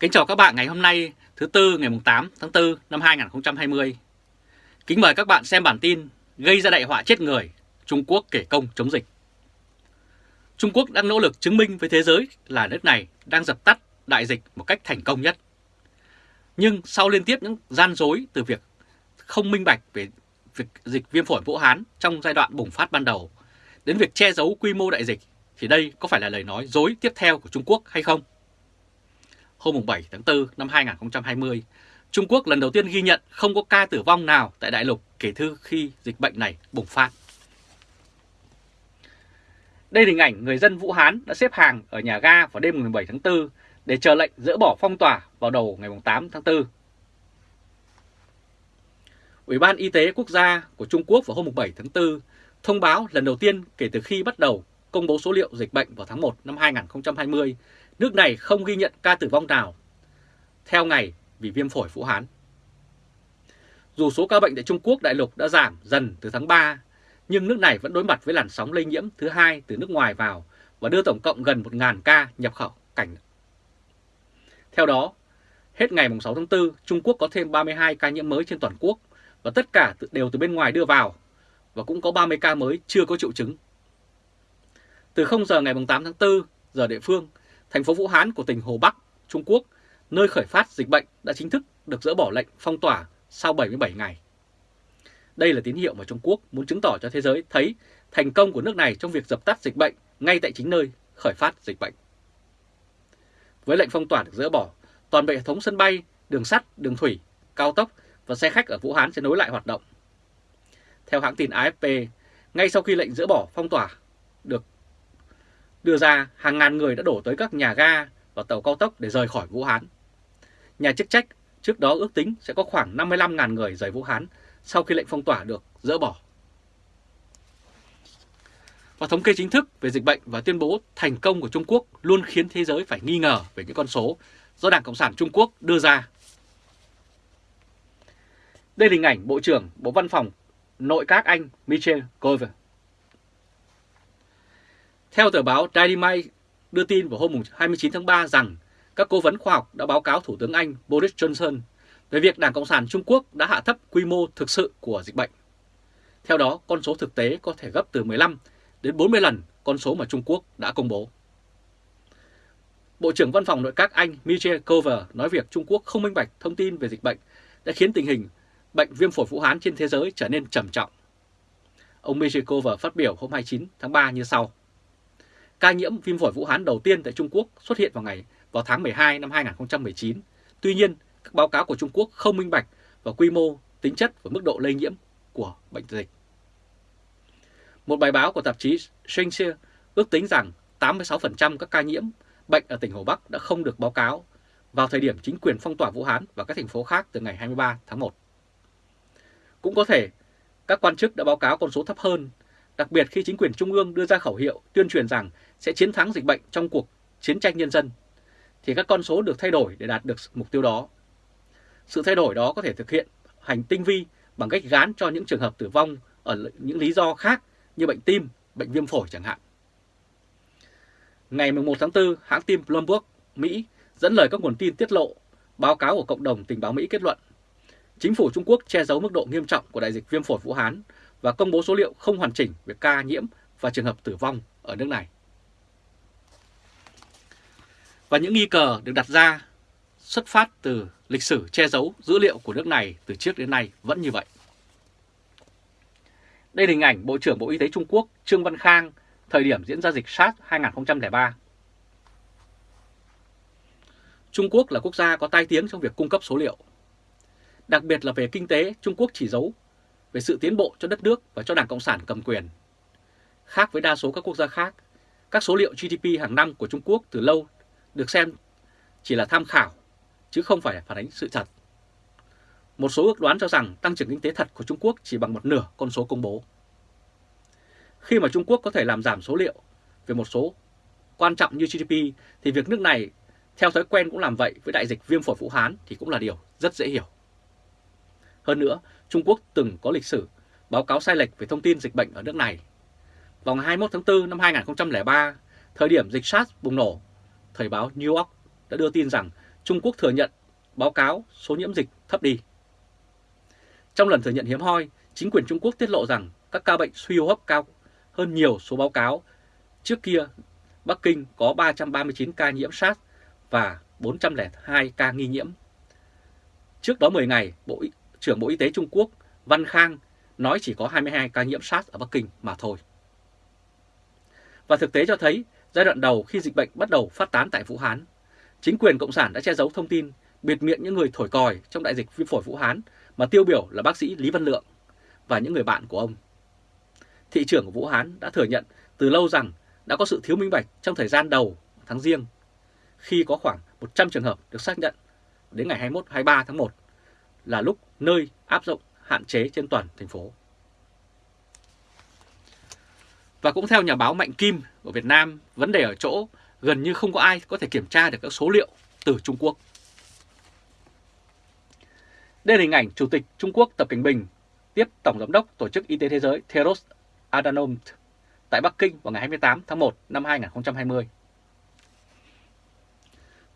Kính chào các bạn ngày hôm nay thứ Tư ngày 8 tháng 4 năm 2020. Kính mời các bạn xem bản tin gây ra đại họa chết người, Trung Quốc kể công chống dịch. Trung Quốc đang nỗ lực chứng minh với thế giới là nước này đang dập tắt đại dịch một cách thành công nhất. Nhưng sau liên tiếp những gian dối từ việc không minh bạch về việc dịch viêm phổi Vũ Hán trong giai đoạn bùng phát ban đầu đến việc che giấu quy mô đại dịch thì đây có phải là lời nói dối tiếp theo của Trung Quốc hay không? Hôm 7 tháng 4 năm 2020, Trung Quốc lần đầu tiên ghi nhận không có ca tử vong nào tại đại lục kể từ khi dịch bệnh này bùng phát. Đây là hình ảnh người dân Vũ Hán đã xếp hàng ở nhà ga vào đêm 17 tháng 4 để chờ lệnh dỡ bỏ phong tỏa vào đầu ngày 8 tháng 4. Ủy ban Y tế Quốc gia của Trung Quốc vào hôm 7 tháng 4 thông báo lần đầu tiên kể từ khi bắt đầu công bố số liệu dịch bệnh vào tháng 1 năm 2020, nước này không ghi nhận ca tử vong nào theo ngày vì viêm phổi Vũ Hán. Dù số ca bệnh tại Trung Quốc đại lục đã giảm dần từ tháng 3, nhưng nước này vẫn đối mặt với làn sóng lây nhiễm thứ hai từ nước ngoài vào và đưa tổng cộng gần 1.000 ca nhập khẩu cảnh. Theo đó, hết ngày 6 tháng 4, Trung Quốc có thêm 32 ca nhiễm mới trên toàn quốc và tất cả đều từ bên ngoài đưa vào và cũng có 30 ca mới chưa có triệu chứng. Từ 0 giờ ngày 8 tháng 4 giờ địa phương, thành phố Vũ Hán của tỉnh Hồ Bắc, Trung Quốc, nơi khởi phát dịch bệnh đã chính thức được dỡ bỏ lệnh phong tỏa sau 77 ngày. Đây là tín hiệu mà Trung Quốc muốn chứng tỏ cho thế giới thấy thành công của nước này trong việc dập tắt dịch bệnh ngay tại chính nơi khởi phát dịch bệnh. Với lệnh phong tỏa được dỡ bỏ, toàn bộ hệ thống sân bay, đường sắt, đường thủy, cao tốc và xe khách ở Vũ Hán sẽ nối lại hoạt động. Theo hãng tin AFP, ngay sau khi lệnh dỡ bỏ phong tỏa được đưa ra, hàng ngàn người đã đổ tới các nhà ga và tàu cao tốc để rời khỏi Vũ Hán. Nhà chức trách trước đó ước tính sẽ có khoảng 55.000 người rời Vũ Hán sau khi lệnh phong tỏa được dỡ bỏ. Và thống kê chính thức về dịch bệnh và tuyên bố thành công của Trung Quốc luôn khiến thế giới phải nghi ngờ về những con số do Đảng Cộng sản Trung Quốc đưa ra. Đây là hình ảnh Bộ trưởng Bộ Văn phòng Nội các Anh Michel Gove. Theo tờ báo Daily Mail đưa tin vào hôm 29 tháng 3 rằng các cố vấn khoa học đã báo cáo Thủ tướng Anh Boris Johnson về việc Đảng Cộng sản Trung Quốc đã hạ thấp quy mô thực sự của dịch bệnh. Theo đó, con số thực tế có thể gấp từ 15 đến 40 lần con số mà Trung Quốc đã công bố. Bộ trưởng Văn phòng Nội các Anh Michel Cover nói việc Trung Quốc không minh bạch thông tin về dịch bệnh đã khiến tình hình bệnh viêm phổi Vũ Hán trên thế giới trở nên trầm trọng. Ông Michel Cover phát biểu hôm 29 tháng 3 như sau. Ca nhiễm viêm phổi Vũ Hán đầu tiên tại Trung Quốc xuất hiện vào ngày vào tháng 12 năm 2019. Tuy nhiên, các báo cáo của Trung Quốc không minh bạch và quy mô, tính chất và mức độ lây nhiễm của bệnh dịch. Một bài báo của tạp chí Shengxia ước tính rằng 86% các ca nhiễm bệnh ở tỉnh Hồ Bắc đã không được báo cáo vào thời điểm chính quyền phong tỏa Vũ Hán và các thành phố khác từ ngày 23 tháng 1. Cũng có thể các quan chức đã báo cáo con số thấp hơn, đặc biệt khi chính quyền trung ương đưa ra khẩu hiệu tuyên truyền rằng sẽ chiến thắng dịch bệnh trong cuộc chiến tranh nhân dân, thì các con số được thay đổi để đạt được mục tiêu đó. Sự thay đổi đó có thể thực hiện hành tinh vi bằng cách gán cho những trường hợp tử vong ở những lý do khác như bệnh tim, bệnh viêm phổi chẳng hạn. Ngày 11 tháng 4, hãng tin Bloomberg, Mỹ dẫn lời các nguồn tin tiết lộ, báo cáo của cộng đồng tình báo Mỹ kết luận Chính phủ Trung Quốc che giấu mức độ nghiêm trọng của đại dịch viêm phổi Vũ Hán và công bố số liệu không hoàn chỉnh về ca nhiễm và trường hợp tử vong ở nước này. Và những nghi cờ được đặt ra xuất phát từ lịch sử che giấu dữ liệu của nước này từ trước đến nay vẫn như vậy. Đây là hình ảnh Bộ trưởng Bộ Y tế Trung Quốc Trương Văn Khang thời điểm diễn ra dịch SARS 2003. Trung Quốc là quốc gia có tai tiếng trong việc cung cấp số liệu. Đặc biệt là về kinh tế, Trung Quốc chỉ giấu về sự tiến bộ cho đất nước và cho Đảng Cộng sản cầm quyền. Khác với đa số các quốc gia khác, các số liệu GDP hàng năm của Trung Quốc từ lâu được xem chỉ là tham khảo, chứ không phải phản ánh sự thật. Một số ước đoán cho rằng tăng trưởng kinh tế thật của Trung Quốc chỉ bằng một nửa con số công bố. Khi mà Trung Quốc có thể làm giảm số liệu về một số quan trọng như GDP thì việc nước này theo thói quen cũng làm vậy với đại dịch viêm phổi Vũ Hán thì cũng là điều rất dễ hiểu. Hơn nữa, Trung Quốc từng có lịch sử báo cáo sai lệch về thông tin dịch bệnh ở nước này. Vào ngày 21 tháng 4 năm 2003, thời điểm dịch SARS bùng nổ, Thời báo New York đã đưa tin rằng Trung Quốc thừa nhận báo cáo số nhiễm dịch thấp đi. Trong lần thừa nhận hiếm hoi, chính quyền Trung Quốc tiết lộ rằng các ca bệnh suy hô hấp cao hơn nhiều số báo cáo. Trước kia, Bắc Kinh có 339 ca nhiễm SARS và 402 ca nghi nhiễm. Trước đó 10 ngày, Bộ trưởng Bộ Y tế Trung Quốc Văn Khang nói chỉ có 22 ca nhiễm SARS ở Bắc Kinh mà thôi. Và thực tế cho thấy, giai đoạn đầu khi dịch bệnh bắt đầu phát tán tại Vũ Hán, chính quyền Cộng sản đã che giấu thông tin, biệt miệng những người thổi còi trong đại dịch viêm phổi Vũ Hán mà tiêu biểu là bác sĩ Lý Văn Lượng và những người bạn của ông. Thị trưởng của Vũ Hán đã thừa nhận từ lâu rằng đã có sự thiếu minh bạch trong thời gian đầu tháng riêng, khi có khoảng 100 trường hợp được xác nhận đến ngày 21-23 tháng 1 là lúc nơi áp dụng hạn chế trên toàn thành phố. Và cũng theo nhà báo Mạnh Kim của Việt Nam, vấn đề ở chỗ gần như không có ai có thể kiểm tra được các số liệu từ Trung Quốc. Đây là hình ảnh Chủ tịch Trung Quốc Tập Cảnh Bình tiếp Tổng Giám đốc Tổ chức Y tế Thế giới Theros Adhanom tại Bắc Kinh vào ngày 28 tháng 1 năm 2020.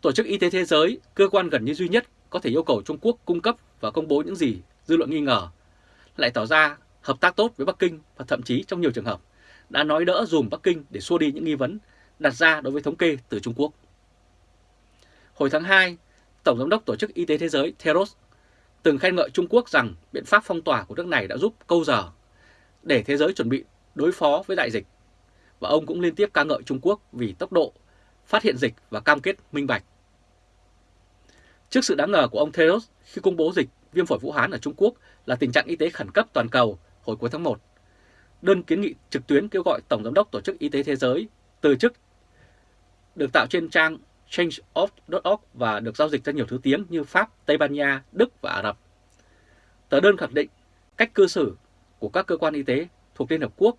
Tổ chức Y tế Thế giới, cơ quan gần như duy nhất có thể yêu cầu Trung Quốc cung cấp và công bố những gì dư luận nghi ngờ, lại tỏ ra hợp tác tốt với Bắc Kinh và thậm chí trong nhiều trường hợp đã nói đỡ dùm Bắc Kinh để xua đi những nghi vấn đặt ra đối với thống kê từ Trung Quốc. Hồi tháng 2, Tổng Giám đốc Tổ chức Y tế Thế giới Theros từng khen ngợi Trung Quốc rằng biện pháp phong tỏa của nước này đã giúp câu giờ để thế giới chuẩn bị đối phó với đại dịch. Và ông cũng liên tiếp ca ngợi Trung Quốc vì tốc độ phát hiện dịch và cam kết minh bạch. Trước sự đáng ngờ của ông Theros khi công bố dịch viêm phổi Vũ Hán ở Trung Quốc là tình trạng y tế khẩn cấp toàn cầu hồi cuối tháng 1, đơn kiến nghị trực tuyến kêu gọi Tổng Giám đốc Tổ chức Y tế Thế giới từ chức được tạo trên trang change.org và được giao dịch ra nhiều thứ tiếng như Pháp, Tây Ban Nha, Đức và Ả Rập. Tờ đơn khẳng định cách cư xử của các cơ quan y tế thuộc Liên Hợp Quốc,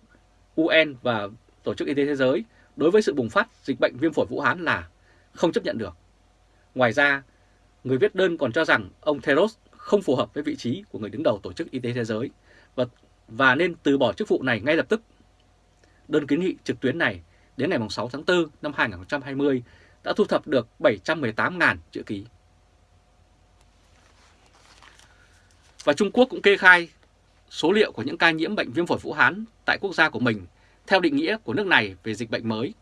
UN và Tổ chức Y tế Thế giới đối với sự bùng phát dịch bệnh viêm phổi Vũ Hán là không chấp nhận được. Ngoài ra, người viết đơn còn cho rằng ông Theros không phù hợp với vị trí của người đứng đầu Tổ chức Y tế Thế giới và, và nên từ bỏ chức vụ này ngay lập tức. Đơn kiến nghị trực tuyến này đến ngày 6 tháng 4 năm 2020 đã thu thập được 718.000 chữ ký. Và Trung Quốc cũng kê khai số liệu của những ca nhiễm bệnh viêm phổi Vũ Hán tại quốc gia của mình theo định nghĩa của nước này về dịch bệnh mới.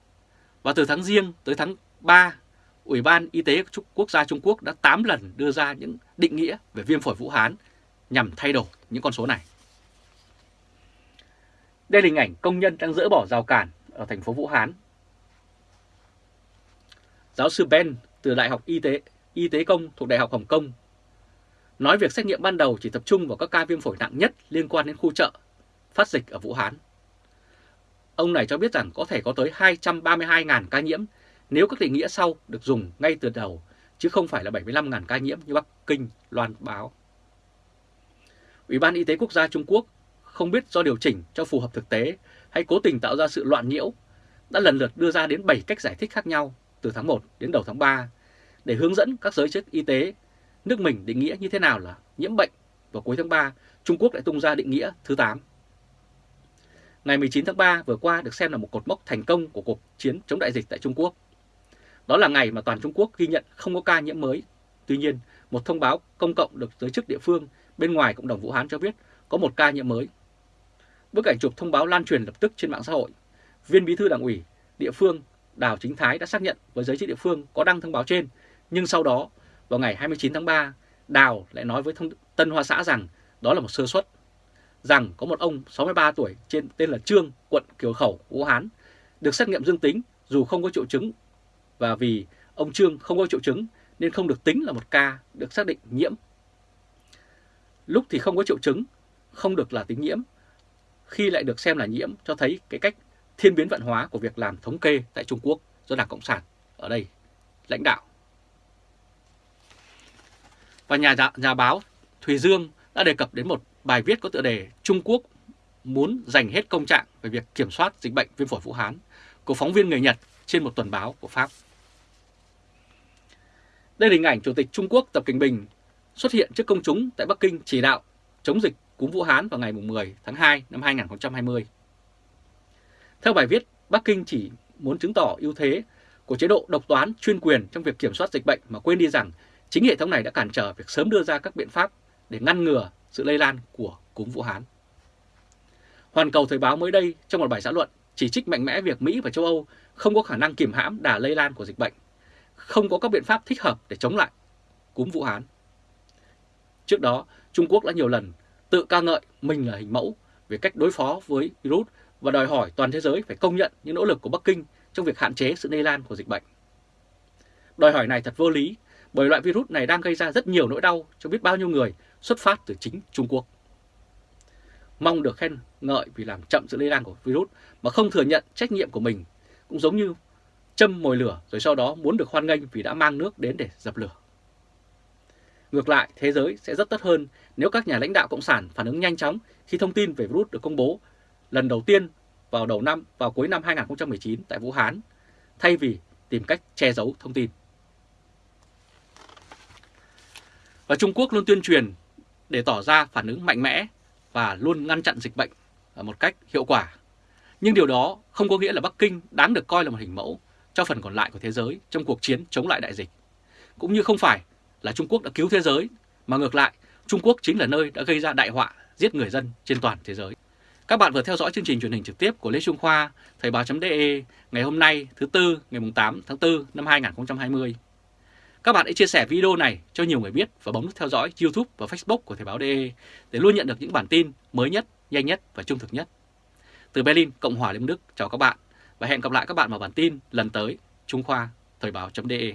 Và từ tháng riêng tới tháng 3, Ủy ban Y tế Quốc gia Trung Quốc đã 8 lần đưa ra những định nghĩa về viêm phổi Vũ Hán nhằm thay đổi những con số này. Đây là hình ảnh công nhân đang dỡ bỏ rào cản ở thành phố Vũ Hán. Giáo sư Ben từ Đại học Y tế Y tế Công thuộc Đại học Hồng Kông nói việc xét nghiệm ban đầu chỉ tập trung vào các ca viêm phổi nặng nhất liên quan đến khu chợ phát dịch ở Vũ Hán. Ông này cho biết rằng có thể có tới 232.000 ca nhiễm nếu các định nghĩa sau được dùng ngay từ đầu, chứ không phải là 75.000 ca nhiễm như Bắc Kinh loan báo. Ủy ban Y tế Quốc gia Trung Quốc không biết do điều chỉnh cho phù hợp thực tế hay cố tình tạo ra sự loạn nhiễu, đã lần lượt đưa ra đến 7 cách giải thích khác nhau từ tháng 1 đến đầu tháng 3 để hướng dẫn các giới chức y tế nước mình định nghĩa như thế nào là nhiễm bệnh. Vào cuối tháng 3, Trung Quốc lại tung ra định nghĩa thứ 8. Ngày 19 tháng 3 vừa qua được xem là một cột mốc thành công của cuộc chiến chống đại dịch tại Trung Quốc. Đó là ngày mà toàn Trung Quốc ghi nhận không có ca nhiễm mới. Tuy nhiên, một thông báo công cộng được giới chức địa phương bên ngoài cộng đồng Vũ Hán cho biết có một ca nhiễm mới. Bức ảnh chụp thông báo lan truyền lập tức trên mạng xã hội. Viên bí thư đảng ủy địa phương Đào Chính Thái đã xác nhận với giới chức địa phương có đăng thông báo trên, nhưng sau đó vào ngày 29 tháng 3, Đào lại nói với thông Tân Hoa Xã rằng đó là một sơ suất, rằng có một ông 63 tuổi trên tên là Trương, quận Kiều Khẩu, Vũ Hán, được xét nghiệm dương tính dù không có triệu chứng và vì ông Trương không có triệu chứng nên không được tính là một ca được xác định nhiễm. Lúc thì không có triệu chứng, không được là tính nhiễm, khi lại được xem là nhiễm cho thấy cái cách thiên biến vận hóa của việc làm thống kê tại Trung Quốc do Đảng Cộng sản ở đây lãnh đạo. Và nhà dạ, nhà báo Thùy Dương đã đề cập đến một bài viết có tựa đề Trung Quốc muốn dành hết công trạng về việc kiểm soát dịch bệnh viêm phổi Vũ Hán của phóng viên người Nhật trên một tuần báo của Pháp. Đây là hình ảnh Chủ tịch Trung Quốc Tập Cảnh Bình xuất hiện trước công chúng tại Bắc Kinh chỉ đạo chống dịch cúm Vũ Hán vào ngày 10 tháng 2 năm 2020. Theo bài viết, Bắc Kinh chỉ muốn chứng tỏ ưu thế của chế độ độc toán chuyên quyền trong việc kiểm soát dịch bệnh mà quên đi rằng chính hệ thống này đã cản trở việc sớm đưa ra các biện pháp để ngăn ngừa sự lây lan của cúm Vũ Hán. Hoàn Cầu Thời báo mới đây trong một bài xã luận chỉ trích mạnh mẽ việc Mỹ và châu Âu không có khả năng kiểm hãm đà lây lan của dịch bệnh, không có các biện pháp thích hợp để chống lại cúm Vũ Hán. Trước đó, Trung Quốc đã nhiều lần tự ca ngợi mình là hình mẫu về cách đối phó với virus và đòi hỏi toàn thế giới phải công nhận những nỗ lực của Bắc Kinh trong việc hạn chế sự lây lan của dịch bệnh. Đòi hỏi này thật vô lý bởi loại virus này đang gây ra rất nhiều nỗi đau cho biết bao nhiêu người xuất phát từ chính Trung Quốc. Mong được khen ngợi vì làm chậm sự lây lan của virus mà không thừa nhận trách nhiệm của mình cũng giống như châm mồi lửa rồi sau đó muốn được hoan nghênh vì đã mang nước đến để dập lửa. Ngược lại, thế giới sẽ rất tốt hơn nếu các nhà lãnh đạo Cộng sản phản ứng nhanh chóng khi thông tin về virus được công bố lần đầu tiên vào đầu năm, vào cuối năm 2019 tại Vũ Hán, thay vì tìm cách che giấu thông tin. Và Trung Quốc luôn tuyên truyền để tỏ ra phản ứng mạnh mẽ và luôn ngăn chặn dịch bệnh ở một cách hiệu quả. Nhưng điều đó không có nghĩa là Bắc Kinh đáng được coi là một hình mẫu cho phần còn lại của thế giới trong cuộc chiến chống lại đại dịch. Cũng như không phải là Trung Quốc đã cứu thế giới, mà ngược lại, Trung Quốc chính là nơi đã gây ra đại họa giết người dân trên toàn thế giới. Các bạn vừa theo dõi chương trình truyền hình trực tiếp của Lê Trung Khoa, Thời báo.de ngày hôm nay thứ Tư ngày 8 tháng 4 năm 2020. Các bạn hãy chia sẻ video này cho nhiều người biết và bấm nút theo dõi YouTube và Facebook của Thời báo.de để luôn nhận được những bản tin mới nhất, nhanh nhất và trung thực nhất. Từ Berlin, Cộng hòa Liên Đức chào các bạn và hẹn gặp lại các bạn vào bản tin lần tới. Trung Khoa Thời báo.de